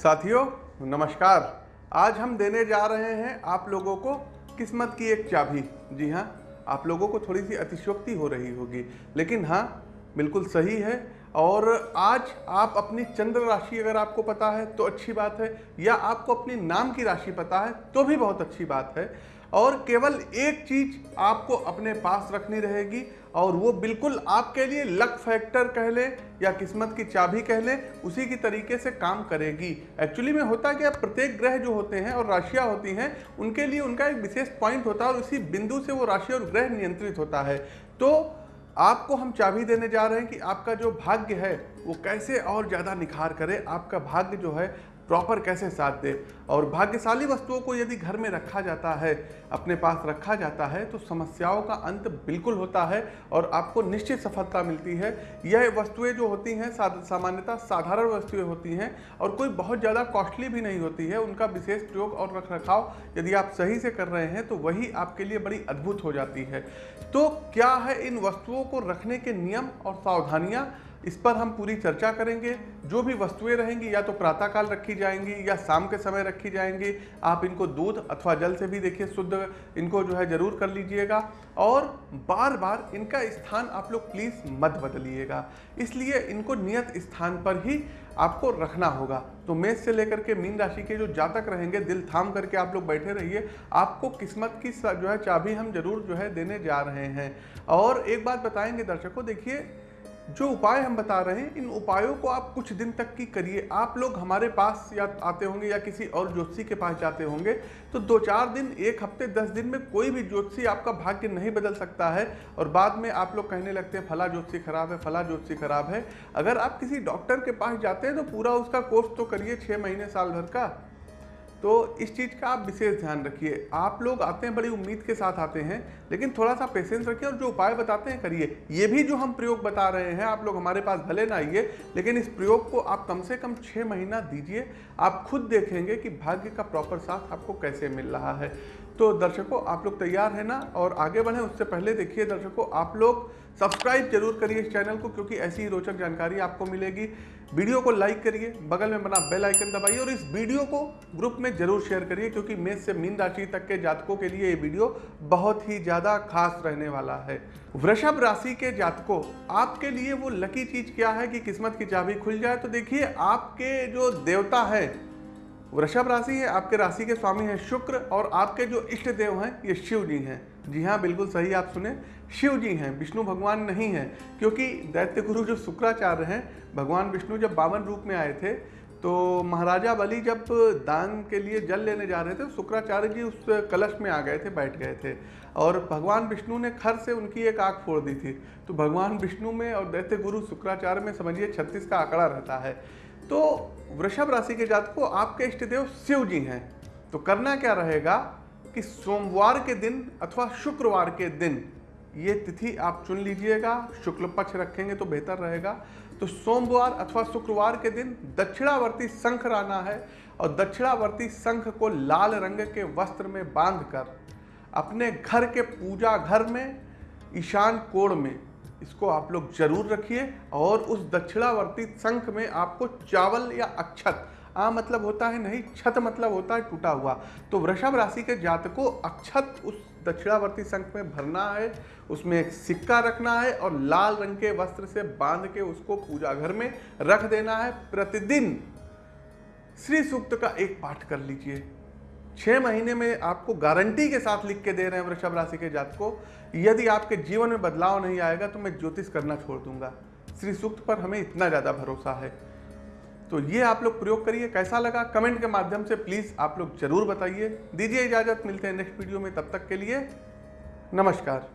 साथियों, नमस्कार। आज हम देने जा रहे हैं आप लोगों को किस्मत की एक चाबी। जी हाँ आप लोगों को थोड़ी सी अतिशोक्ति हो रही होगी। लेकिन हाँ बिल्कुल सही है। और आज आप अपनी चंद्र राशि अगर आपको पता है तो अच्छी बात है। या आपको अपनी नाम की राशि पता है तो भी बहुत अच्छी बात है। और केवल एक चीज़ आपको अपने पास रखनी रहेगी और वो बिल्कुल आपके लिए लक फैक्टर कह लें या किस्मत की चाबी कह लें, उसी की तरीके से काम करेगी। एक्चुअली में होता क्या, प्रत्येक ग्रह जो होते हैं और राशियाँ होती हैं, उनके लिए उनका एक विशेष पॉइंट होता है और उसी बिंदु से वो राशि और ग्रह नियंत्रित होता है। तो आपको हम चाबी देने जा रहे हैं कि आपका जो भाग्य है, वो कैसे और ज़्यादा निखार करे, आपका भाग्य जो है प्रॉपर कैसे साथ दे? और भाग्यशाली वस्तुओं को यदि घर में रखा जाता है, अपने पास रखा जाता है तो समस्याओं का अंत बिल्कुल होता है और आपको निश्चित सफलता मिलती है। यह वस्तुएँ जो होती हैं सामान्यतः साधारण वस्तुएँ होती हैं और कोई बहुत ज़्यादा कॉस्टली भी नहीं होती है। उनका विशेष प्रयोग और रख रखाव यदि आप सही से कर रहे हैं तो वही आपके लिए बड़ी अद्भुत हो जाती है। तो क्या है इन वस्तुओं को रखने के नियम और सावधानियाँ? इस पर हम पूरी चर्चा करेंगे। जो भी वस्तुएँ रहेंगी, या तो प्रातःकाल रखी जाएँगी, या शाम के समय रखी जाएँगी, आप इनको दूध अथवा जल से भी देखिए, शुद्ध इनको जो है ज़रूर कर लीजिएगा। और बार बार इनका स्थान आप लोग प्लीज़ मत बदलिएगा। इसलिए इनको नियत स्थान पर ही आपको रखना होगा। तो मेष से लेकर के मीन राशि के जो जातक रहेंगे, दिल थाम करके आप लोग बैठे रहिए। आपको किस्मत की जो है चाबी हम ज़रूर जो है देने जा रहे हैं। और एक बात बताएँगे दर्शकों, देखिए जो उपाय हम बता रहे हैं, इन उपायों को आप कुछ दिन तक की करिए। आप लोग हमारे पास या आते होंगे या किसी और ज्योतिषी के पास जाते होंगे तो दो चार दिन, एक हफ़्ते, दस दिन में कोई भी ज्योतिषी आपका भाग्य नहीं बदल सकता है। और बाद में आप लोग कहने लगते हैं, फला ज्योतिषी खराब है, फला ज्योतिषी खराब है। अगर आप किसी डॉक्टर के पास जाते हैं तो पूरा उसका कोर्स तो करिए छः महीने साल भर का। तो इस चीज़ का आप विशेष ध्यान रखिए। आप लोग आते हैं, बड़ी उम्मीद के साथ आते हैं, लेकिन थोड़ा सा पेशेंस रखिए और जो उपाय बताते हैं करिए। ये भी जो हम प्रयोग बता रहे हैं, आप लोग हमारे पास भले ना आइए, लेकिन इस प्रयोग को आप कम से कम छः महीना दीजिए। आप खुद देखेंगे कि भाग्य का प्रॉपर साथ आपको कैसे मिल रहा है। तो दर्शकों, आप लोग तैयार हैं ना? और आगे बढ़ें, उससे पहले देखिए दर्शकों, आप लोग सब्सक्राइब ज़रूर करिए इस चैनल को, क्योंकि ऐसी ही रोचक जानकारी आपको मिलेगी। वीडियो को लाइक करिए, बगल में बना बेल आइकन दबाइए और इस वीडियो को ग्रुप में ज़रूर शेयर करिए, क्योंकि मेष से मीन राशि तक के जातकों के लिए ये वीडियो बहुत ही ज़्यादा खास रहने वाला है। वृषभ राशि के जातकों, आपके लिए वो लकी चीज़ क्या है कि किस्मत की चाबी खुल जाए? तो देखिए, आपके जो देवता है वृषभ राशि है, आपके राशि के स्वामी हैं शुक्र और आपके जो इष्ट देव हैं, ये शिव जी हैं। जी हाँ बिल्कुल सही आप सुने। शिव जी हैं, विष्णु भगवान नहीं हैं, क्योंकि दैत्य गुरु जो शुक्राचार्य हैं, भगवान विष्णु जब बावन रूप में आए थे तो महाराजा बलि जब दान के लिए जल लेने जा रहे थे तो शुक्राचार्य जी उस कलश में आ गए थे, बैठ गए थे। और भगवान विष्णु ने खर से उनकी एक आँख फोड़ दी थी। तो भगवान विष्णु में और दैत्य गुरु शुक्राचार्य में समझिए छत्तीस का आंकड़ा रहता है। तो वृषभ राशि के जात को आपके इष्ट देव शिव जी हैं। तो करना क्या रहेगा कि सोमवार के दिन अथवा शुक्रवार के दिन ये तिथि आप चुन लीजिएगा, शुक्ल पक्ष रखेंगे तो बेहतर रहेगा। तो सोमवार अथवा शुक्रवार के दिन दक्षिणावर्ती शंख राना है और दक्षिणावर्ती शंख को लाल रंग के वस्त्र में बांधकर अपने घर के पूजा घर में, ईशान कोण में इसको आप लोग ज़रूर रखिए और उस दक्षिणावर्ती शंख में आपको चावल या अक्षत, आ मतलब होता है नहीं छत मतलब होता है टूटा हुआ। तो वृषभ राशि के जातकों, अक्षत उस दक्षिणावर्ती शंख में भरना है, उसमें एक सिक्का रखना है और लाल रंग के वस्त्र से बाँध के उसको पूजा घर में रख देना है। प्रतिदिन श्री सूक्त का एक पाठ कर लीजिए। छह महीने में आपको गारंटी के साथ लिख के दे रहे हैं वृषभ राशि के जात को यदि आपके जीवन में बदलाव नहीं आएगा तो मैं ज्योतिष करना छोड़ दूँगा। श्री सूक्त पर हमें इतना ज़्यादा भरोसा है। तो ये आप लोग प्रयोग करिए। कैसा लगा कमेंट के माध्यम से प्लीज़ आप लोग ज़रूर बताइए। दीजिए इजाज़त, मिलते हैं नेक्स्ट वीडियो में। तब तक के लिए नमस्कार।